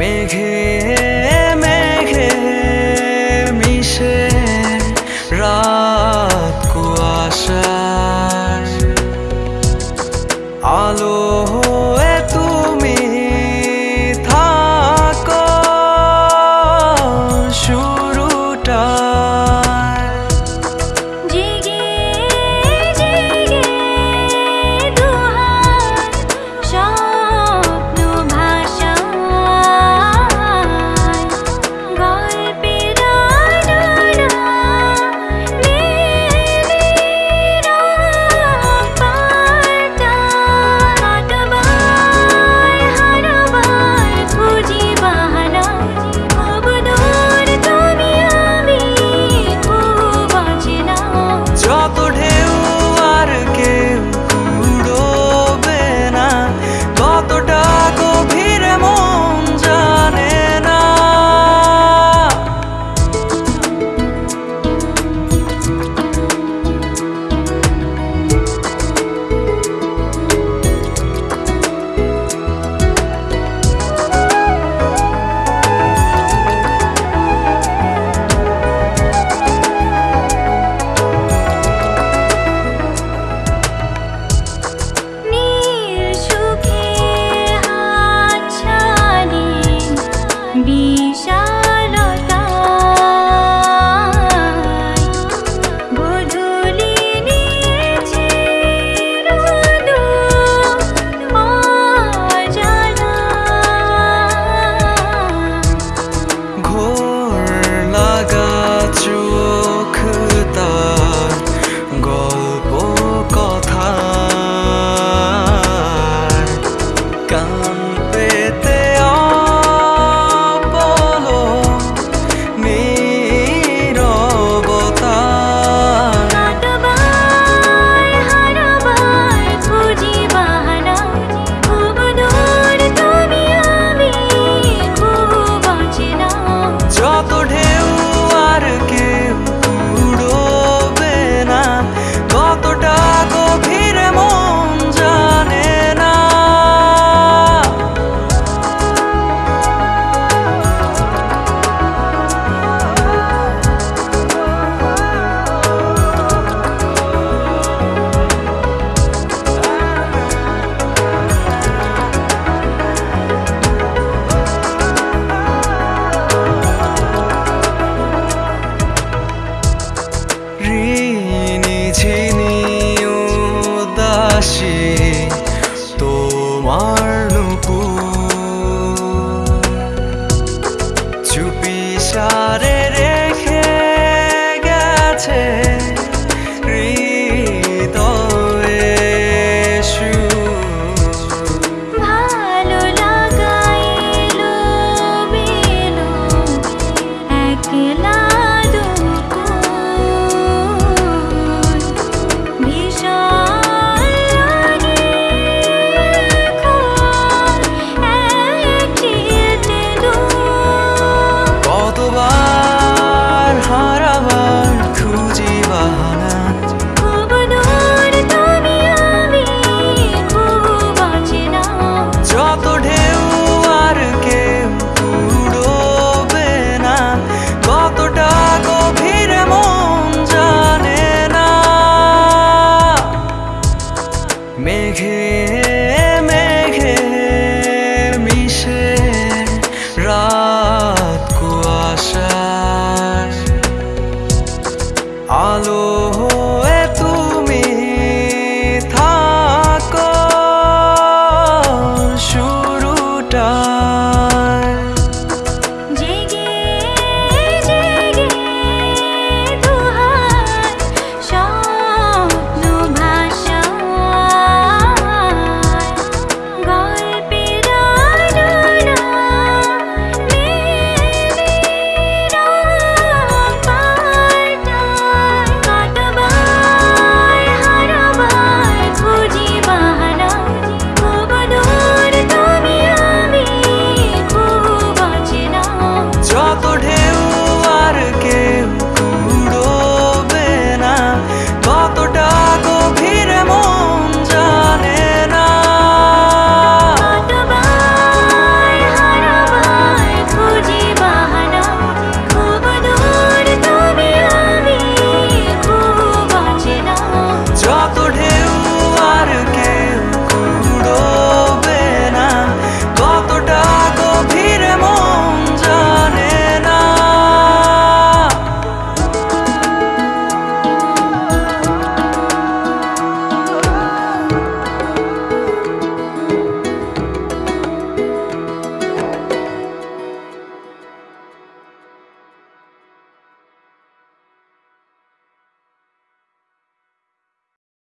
মেঘে মেঘে মিশে রাত কুয়াশা আলো started.